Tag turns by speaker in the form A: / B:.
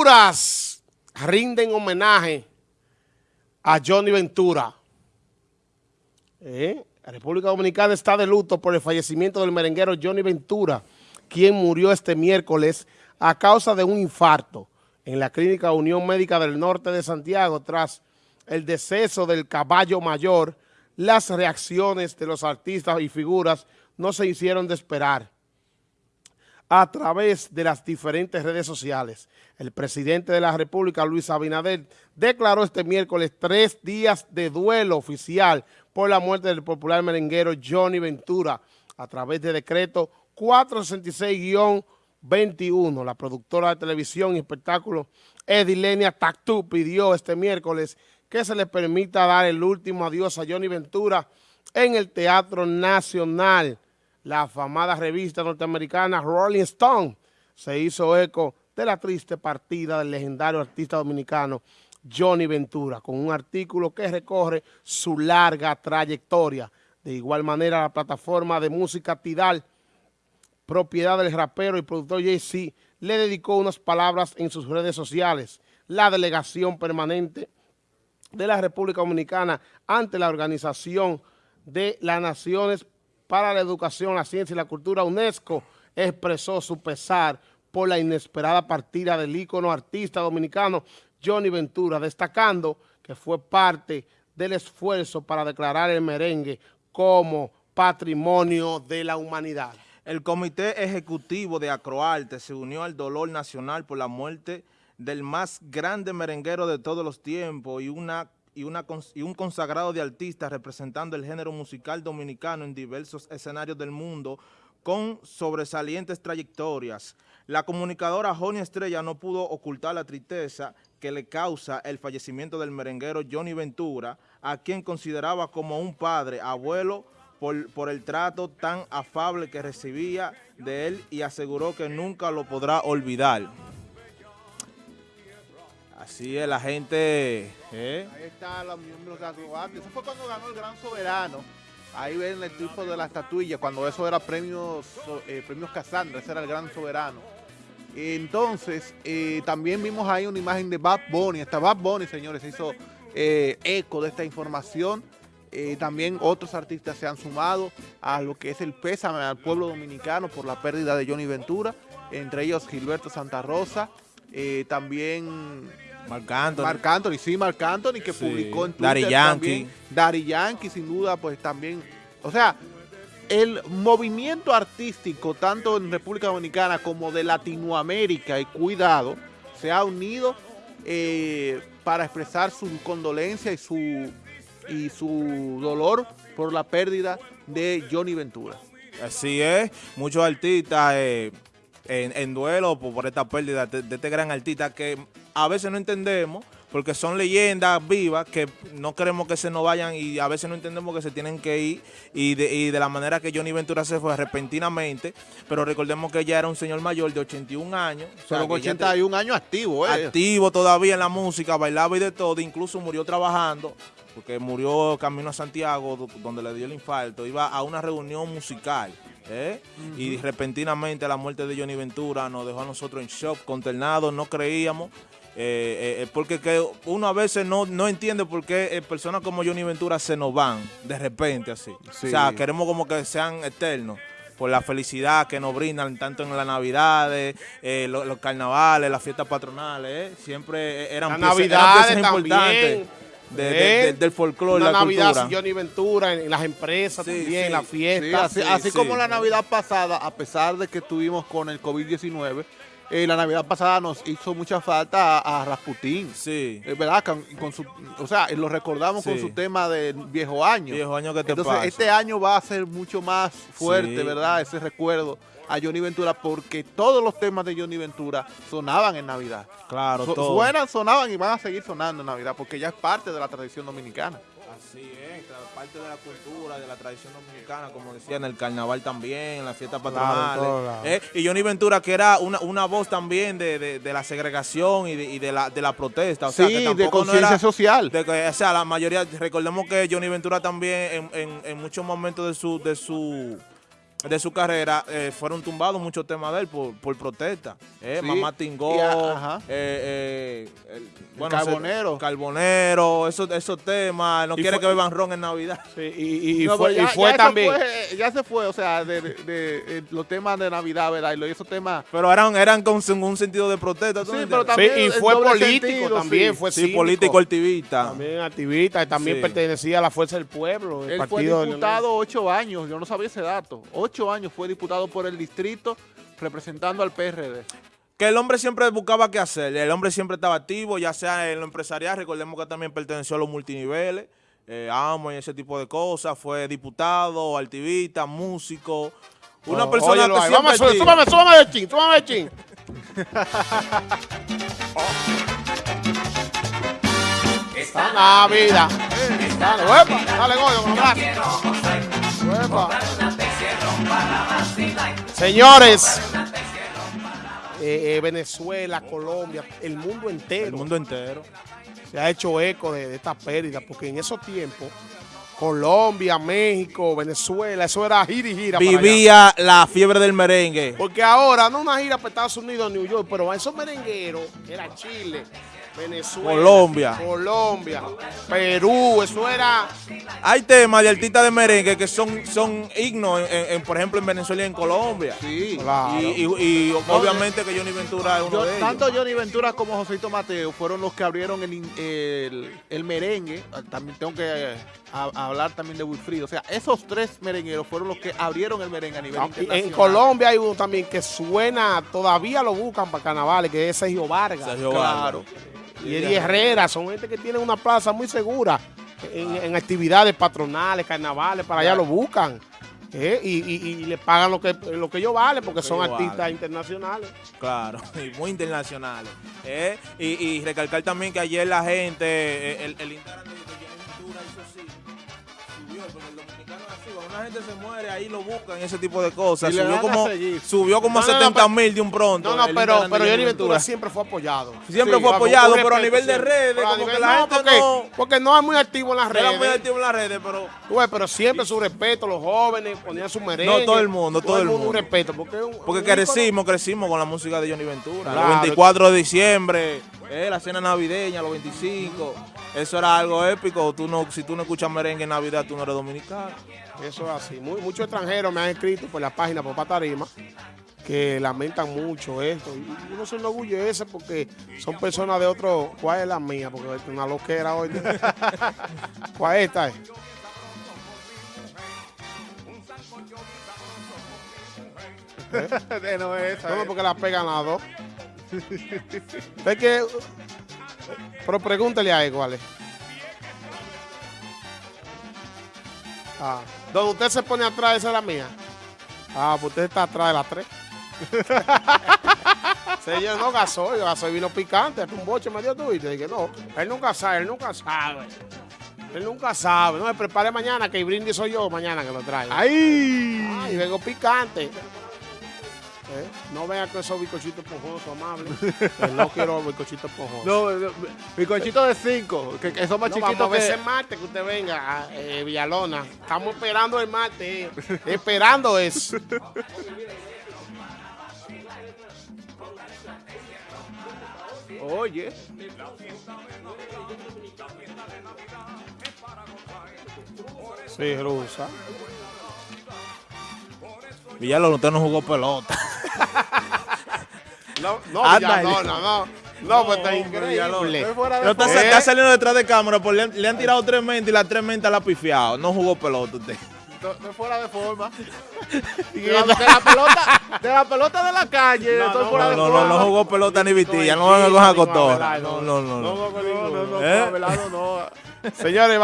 A: Honduras rinden homenaje a Johnny Ventura. ¿Eh? La República Dominicana está de luto por el fallecimiento del merenguero Johnny Ventura, quien murió este miércoles a causa de un infarto en la Clínica Unión Médica del Norte de Santiago tras el deceso del caballo mayor. Las reacciones de los artistas y figuras no se hicieron de esperar a través de las diferentes redes sociales. El presidente de la República, Luis Abinader, declaró este miércoles tres días de duelo oficial por la muerte del popular merenguero Johnny Ventura a través de decreto 466-21. La productora de televisión y espectáculo Edilenia Tactú pidió este miércoles que se le permita dar el último adiós a Johnny Ventura en el Teatro Nacional la afamada revista norteamericana Rolling Stone se hizo eco de la triste partida del legendario artista dominicano Johnny Ventura, con un artículo que recorre su larga trayectoria. De igual manera, la plataforma de música Tidal, propiedad del rapero y productor Jay-Z, le dedicó unas palabras en sus redes sociales. La delegación permanente de la República Dominicana ante la Organización de las Naciones para la Educación, la Ciencia y la Cultura, UNESCO, expresó su pesar por la inesperada partida del ícono artista dominicano Johnny Ventura, destacando que fue parte del esfuerzo para declarar el merengue como patrimonio de la humanidad.
B: El Comité Ejecutivo de Acroarte se unió al dolor nacional por la muerte del más grande merenguero de todos los tiempos y una y, un consagrado de artistas representando el género musical dominicano en diversos escenarios del mundo con sobresalientes trayectorias. La comunicadora Johnny Estrella no pudo ocultar la tristeza que le causa el fallecimiento del merenguero Johnny Ventura, a quien consideraba como un padre, abuelo, por, por, el trato tan afable que recibía de él y aseguró que nunca lo podrá olvidar. Así es, la gente...
C: ¿eh? Ahí están los miembros de Eso fue cuando ganó el Gran Soberano. Ahí ven el tipo de la estatuilla, cuando eso era premios, eh, premios Casandra, ese era el Gran Soberano. Entonces, eh, también vimos ahí una imagen de Bad Bunny. Hasta Bad Bunny, señores, hizo eco de esta información. también otros artistas se han sumado a lo que es el pésame al pueblo dominicano por la pérdida de Johnny Ventura, entre ellos Gilberto Santa Rosa, también
B: Marc Anthony.
C: Marc Anthony, sí, Marc Anthony, que publicó en Twitter
B: Daddy Yankee.
C: Daddy Yankee, sin duda, pues también. O sea, el movimiento artístico, tanto en República Dominicana como de Latinoamérica, y cuidado, se ha unido eh, para expresar su condolencia y su, y su dolor por la pérdida de Johnny Ventura.
B: Así es, muchos artistas eh, en, duelo por, esta pérdida de, este gran artista que a veces no entendemos porque son leyendas vivas que no queremos que se nos vayan y a veces no entendemos que se tienen que ir y de, la manera que Johnny Ventura se fue repentinamente, pero recordemos que ya era un señor mayor de 81 años.
C: Pero 81 años activo,
B: ¿eh? Activo todavía en la música, bailaba y de todo, incluso murió trabajando, porque murió camino a Santiago, donde le dio el infarto, iba a una reunión musical. ¿Eh? Y repentinamente la muerte de Johnny Ventura nos dejó a nosotros en shock, consternados, no creíamos. Eh, eh, porque que uno a veces no, no entiende por qué personas como Johnny Ventura se nos van de repente así. O sea, queremos como que sean eternos por la felicidad que nos brindan tanto en las navidades, los, carnavales, las fiestas patronales, siempre eran,
A: piezas, navidades
B: importantes de, del folclore, la
A: Navidad
B: cultura.
A: Johnny Ventura, en las empresas también, en las fiestas.
C: así, como la Navidad pasada, a pesar de que estuvimos con el COVID-19, eh, la Navidad pasada nos hizo mucha falta a, Rasputín.
B: Sí.
C: Eh, ¿Verdad? Con, su, o sea, lo recordamos con su tema de viejo año.
B: Viejo año que te
C: Entonces, este año va a ser mucho más fuerte, ¿verdad? Ese recuerdo a Johnny Ventura porque todos los temas de Johnny Ventura sonaban en Navidad.
B: Claro,
C: Suenan, sonaban y van a seguir sonando en Navidad porque ya es parte de la tradición dominicana.
B: Así es, parte de la cultura, de la tradición dominicana, como decía, en el carnaval también, en las fiestas patronales. ¿eh? y Johnny Ventura, que era una, voz también de, la segregación y, de, la, de la protesta. O sea,
C: sí, de conciencia social.
B: o sea, la mayoría, recordemos que Johnny Ventura también en, en muchos momentos de su... De su de su carrera, eh, fueron tumbados muchos temas de él por, por protesta. Eh,
C: Sí,
B: Mamá Tingó, eh, eh, el-
C: El Carbonero.
B: se- Carbonero, esos, esos temas, no
A: Y
B: quiere
A: fue-
B: que beban ron en Navidad.
A: Sí, y, y
C: No,
A: fue, y
C: ya
A: también.
C: fue- ya se fue, o sea, de, de- de- los temas de Navidad, ¿verdad? Y lo- y esos temas...
B: Pero eran, eran con un sentido de protesta. ¿tú
C: Sí, pero también
A: Sí, y fue político
C: sentido,
A: también,
C: sí.
A: fue
B: Sí,
A: cínico.
B: político activista.
A: También activista y también
C: Sí.
A: pertenecía a la Fuerza del Pueblo. El
C: Él fue
A: partido
C: diputado ocho años, yo no sabía ese dato. Ocho años fue diputado por el distrito representando al PRD.
B: Que el hombre siempre buscaba qué hacer, el hombre siempre estaba activo, ya sea en lo empresarial, recordemos que también perteneció a los multiniveles, eh, amo y ese tipo de cosas, fue diputado, activista, músico, una
A: Oh,
B: persona
A: óyelo
B: que
A: ahí.
B: siempre
A: Vamos súbame, súbame de chin, súbame de chin. Esta Navidad. Dale, huepa, dale, Goyo, con los brazos. Señores, eh, eh, Venezuela, Colombia, el mundo entero
B: El mundo entero.
A: se ha hecho eco de, de esta pérdida, porque en esos tiempos, Colombia, México, Venezuela, eso era gira y gira.
B: Vivía la fiebre del merengue.
A: Porque ahora, no una gira para Estados Unidos, New York, pero esos merengueros, era Chile, Venezuela,
B: Colombia.
A: Colombia, Perú, eso era...
B: Hay temas de artistas de merengue que son, son himnos, en- en- por ejemplo, en Venezuela y en Colombia.
C: Sí.
A: Claro.
B: Y, y- y obviamente que Johnny Ventura es uno
C: Yo-
B: de ellos.
C: tanto Johnny Ventura como Joséito Mateo fueron los que abrieron el, in- el, el merengue. También tengo que eh, a- hablar también de Wilfrido. O sea, esos tres merengueros fueron los que abrieron el merengue a nivel internacional.
A: en Colombia hay uno también que suena, todavía lo buscan para carnavales, que es Sergio Vargas.
B: Sergio
C: Claro.
B: Vargas.
A: Y Eddie Herrera, son gente que tienen una plaza muy segura en, en actividades patronales, carnavales, para allá lo buscan. ¿eh? Y, y- y le pagan lo que, lo que ellos valen, porque
B: que
A: son artistas internacionales.
B: Claro, y muy internacionales. ¿eh? Y, y recalcar también que ayer la gente, eh, el, el cuando una gente se muere, ahí lo buscan, ese tipo de cosas. Subió como, subió como a
A: No, no, no,
B: 70
A: pero-
B: mil de un pronto.
A: No, no,
B: el
A: pero, pero Johnny Ventura siempre fue apoyado.
B: Siempre
C: Sí,
B: fue apoyado,
A: un
B: pero a nivel de redes, como que
A: nivel-
B: la
A: no,
B: gente
A: porque,
B: no...
A: porque no es muy activo en las
B: Era muy
A: redes.
B: activo en las redes, pero
A: Tú ves, pero siempre su respeto, los jóvenes ponían su merengue.
B: No, todo el mundo, todo el
A: un
B: mundo.
A: respeto, porque, un-
B: Porque
A: un
B: crecimos, crecimos con la música de Johnny Ventura.
A: Claro.
B: Los 24 de diciembre, eh, la cena navideña, los 25. Eso era algo épico. Tú no, si tú no escuchas merengue en Navidad, tú no eres dominicano.
A: Eso es así. Muy- muchos extranjeros me han escrito por la página Papá Tarima que lamentan mucho esto. Y uno se enorgullece porque son personas de otro. ¿Cuál es la mía? Porque es una loquera hoy. ¿Cuál es esta? es?
C: Eh, no es esa,
A: No, no,
C: eh.
A: porque la pegan las dos. es que. Pero pregúntele a él cuál es. Ah, donde usted se pone atrás, esa es la mía. Ah, pues usted está atrás de las tres. Señor, no gasoil, gasoil vino picante, hasta un boche me dio tú y te dije, no, él nunca sabe, él nunca sabe. Él nunca sabe. No me prepare mañana, que el brindis soy yo mañana que lo traigo.
C: ¡Ay!
A: Ay, vengo picante. ¿Eh? No venga con esos bizcochitos esponjosos, amable. Que no quiero bizcochitos esponjosos.
C: No, conchito de cinco, que, que son más
A: No,
C: chiquitos
A: vamos a ver
C: que...
A: ese martes que usted venga a eh, Villalona. Estamos esperando el martes. eh. esperando eso.
C: Oye,
A: Sí, rusa.
B: Villalón, usted no jugó pelota.
A: No, no,
B: Anda,
A: Villalona, no. No, pues está increíble.
B: No está,
C: forma.
B: está saliendo detrás de cámara, pues le, han- le han tirado tres mentas y las tres mentas la ha pifiado. No jugó pelota usted.
C: Estoy- estoy fuera de forma. De la, de la pelota, de la pelota de la calle,
A: No,
C: estoy
A: no,
C: fuera
B: No,
C: de
B: no,
C: forma.
B: no, no jugó pelota ni vitilla. No van a coger a. No, no, no.
A: No,
B: no.
A: no,
C: No, no, no,
B: ¿Eh?
C: No.
A: Señores,